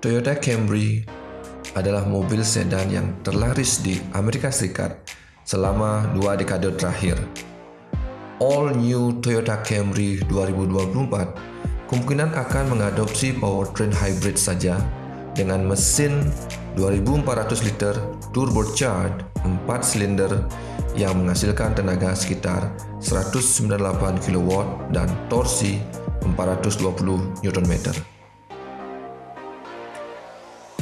Toyota Camry adalah mobil sedan yang terlaris di Amerika Serikat selama dua dekade terakhir. All New Toyota Camry 2024 kemungkinan akan mengadopsi powertrain hybrid saja dengan mesin 2400 liter turbocharged 4 silinder yang menghasilkan tenaga sekitar 198 kW dan torsi 420 Nm.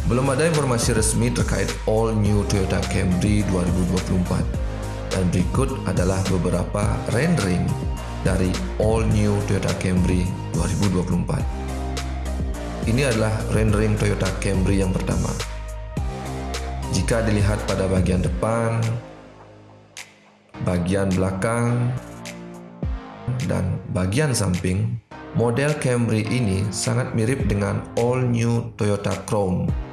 Belum ada informasi resmi terkait All New Toyota Camry 2024 dan berikut adalah beberapa rendering dari All New Toyota Camry 2024. Ini adalah rendering Toyota Camry yang pertama. Jika dilihat pada bagian depan, bagian belakang, dan bagian samping, model Camry ini sangat mirip dengan all new Toyota Crown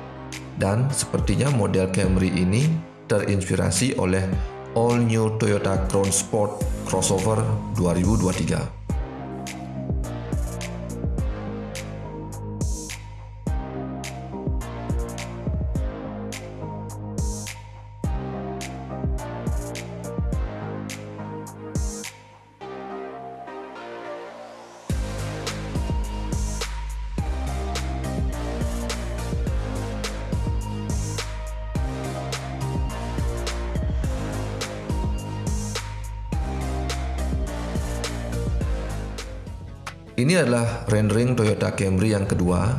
dan sepertinya model Camry ini terinspirasi oleh all new Toyota Crown Sport crossover 2023. Ini adalah rendering Toyota Camry yang kedua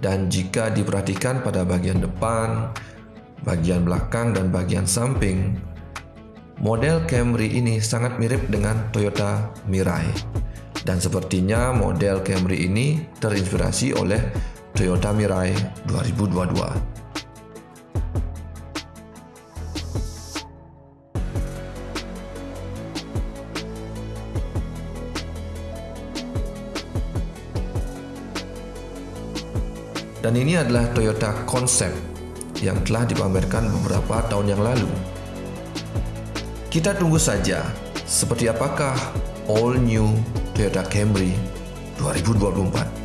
dan jika diperhatikan pada bagian depan, bagian belakang dan bagian samping, model Camry ini sangat mirip dengan Toyota Mirai. Dan sepertinya model Camry ini terinspirasi oleh Toyota Mirai 2022. Dan ini adalah Toyota Concept yang telah dipamerkan beberapa tahun yang lalu. Kita tunggu saja seperti apakah all new Toyota Camry 2024.